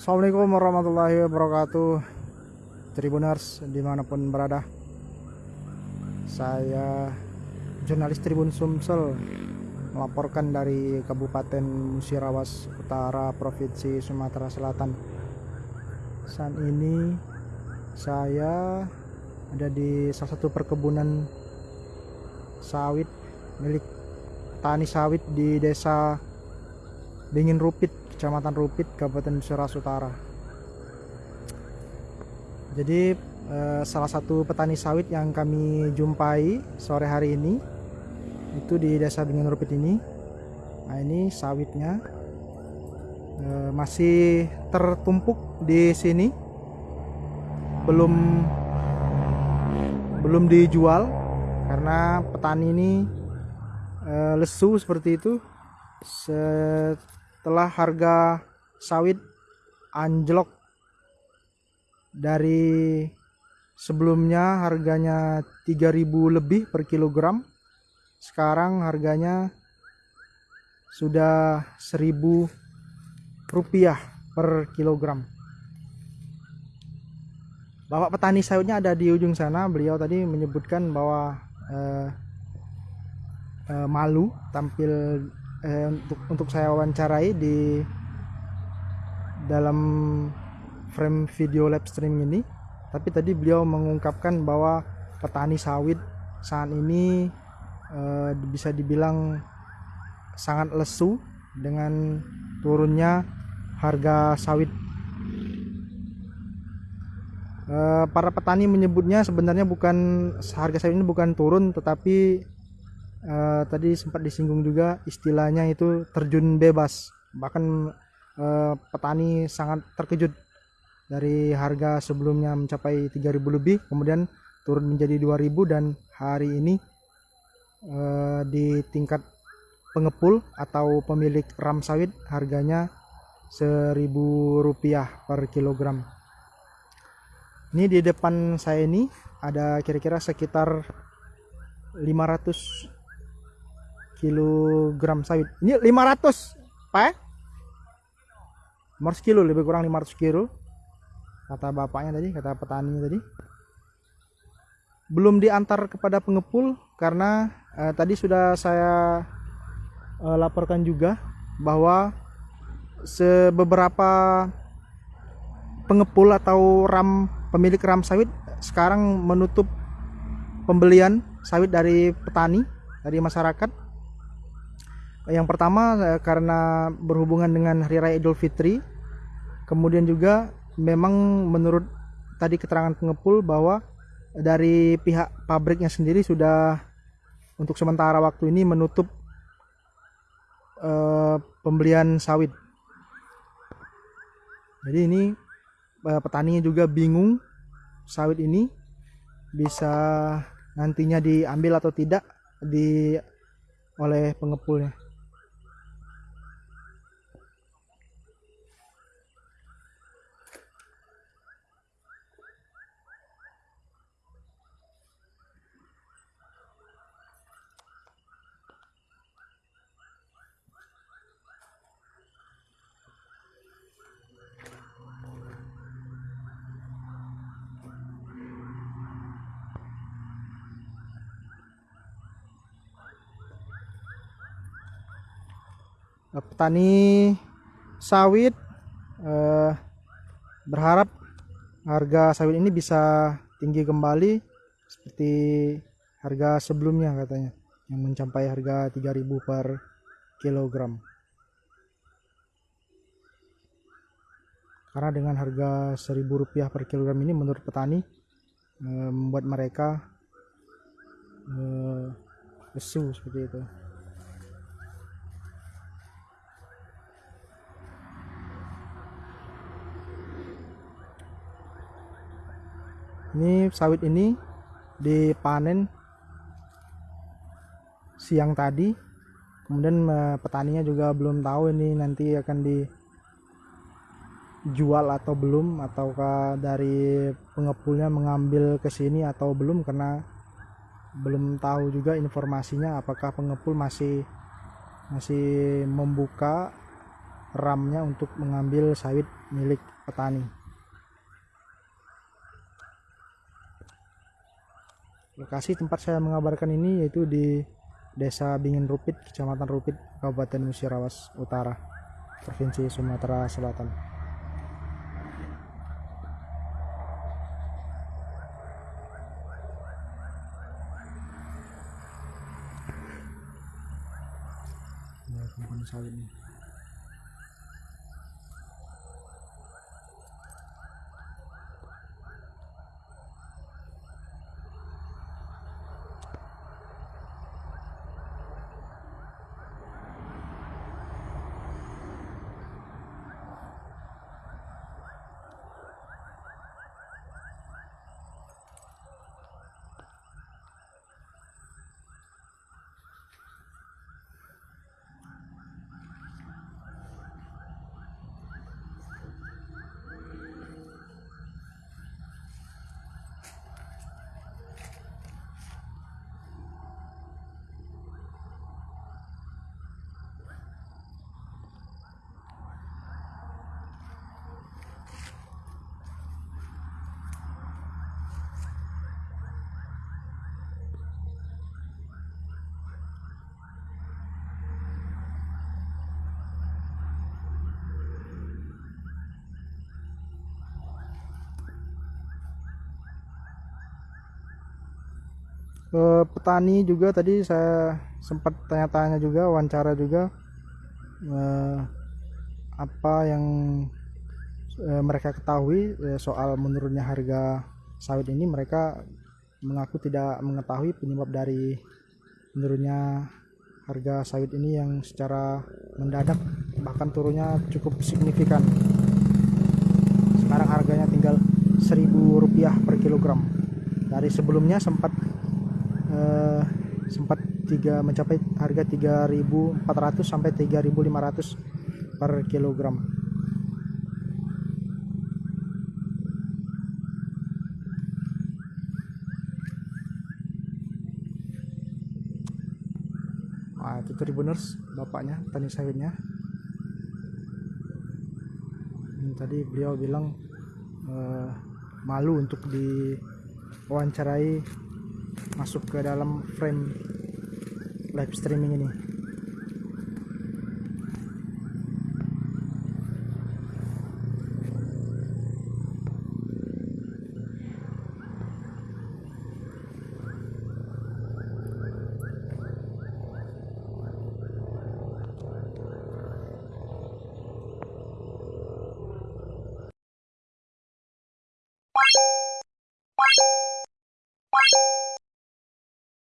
Assalamualaikum warahmatullahi wabarakatuh. Tribuners di mana pun berada. Saya jurnalis Tribun Sumsel Melaporkan dari Kabupaten Musirawas Utara Provinsi Sumatera Selatan. Saat ini saya ada di salah satu perkebunan sawit milik tani sawit di desa Dingin Rupit Kecamatan Rupit, Kabupaten Suras Utara. Jadi eh, salah satu petani sawit yang kami jumpai sore hari ini itu di Desa Bingin Rupit ini. Nah ini sawitnya eh, masih tertumpuk di sini, belum belum dijual karena petani ini eh, lesu seperti itu. Set telah harga sawit anjlok dari sebelumnya harganya 3000 lebih per kilogram. Sekarang harganya sudah 1000 rupiah per kilogram. Bapak petani sawitnya ada di ujung sana. Beliau tadi menyebutkan bahwa eh, eh, malu tampil eh, untuk untuk saya wawancarai di dalam frame video live stream ini. Tapi tadi beliau mengungkapkan bahwa petani sawit saat ini eh, bisa dibilang sangat lesu dengan turunnya harga sawit. Eh, para petani menyebutnya sebenarnya bukan harga sawit ini bukan turun tetapi uh, tadi sempat disinggung juga istilahnya itu terjun bebas. Bahkan uh, petani sangat terkejut dari harga sebelumnya mencapai 3000 lebih kemudian turun menjadi 2000 dan hari ini uh, di tingkat pengepul atau pemilik ram sawit harganya 1000 rupiah per kilogram. Ini di depan saya ini ada kira-kira sekitar 500 kilogram sawit ini 500 pak 500 kilo lebih kurang 500 kilo. Kata bapaknya tadi kata petani tadi. Belum diantar kepada pengepul karena eh, tadi sudah saya eh, laporkan juga bahwa sebeberapa pengepul atau ram pemilik ram sawit sekarang menutup pembelian sawit dari petani dari masyarakat yang pertama eh, karena berhubungan dengan Hari Raya Idul Fitri. Kemudian juga memang menurut tadi keterangan pengepul bahwa dari pihak pabriknya sendiri sudah untuk sementara waktu ini menutup uh, pembelian sawit. Jadi ini uh, petaninya juga bingung sawit ini bisa nantinya diambil atau tidak di oleh pengepulnya. Petani sawit eh, berharap harga sawit ini bisa tinggi kembali seperti harga sebelumnya katanya yang mencapai harga 3000 per kilogram. Karena dengan harga 1000 rupiah per kilogram ini menurut petani eh, membuat mereka eh, lesu seperti itu ini sawit ini dipanen siang tadi kemudian petaninya juga belum tahu ini nanti akan dijual atau belum ataukah dari pengepulnya mengambil ke sini atau belum karena belum tahu juga informasinya apakah pengepul masih masih membuka ramnya untuk mengambil sawit milik petani. Lokasi tempat saya mengabarkan ini yaitu di Desa Bingin Rupit, Kecamatan Rupit, Kabupaten Musirawas Utara, Provinsi Sumatera Selatan. Ini kebun sawit nih. Eh, petani juga tadi saya sempat tanya-tanya juga wawancara juga eh, apa yang eh, mereka ketahui soal menurunnya harga sawit ini mereka mengaku tidak mengetahui penyebab dari menurunnya harga sawit ini yang secara mendadak bahkan turunnya cukup signifikan. Sekarang harganya tinggal 1000 rupiah per kilogram. Dari sebelumnya sempat eh, sempat tiga mencapai harga 3.400 sampai 3.500 per kilogram. Nah, itu Tribuners bapaknya tani sawitnya. Tadi beliau bilang eh, malu untuk diwawancarai masuk ke dalam frame live streaming ini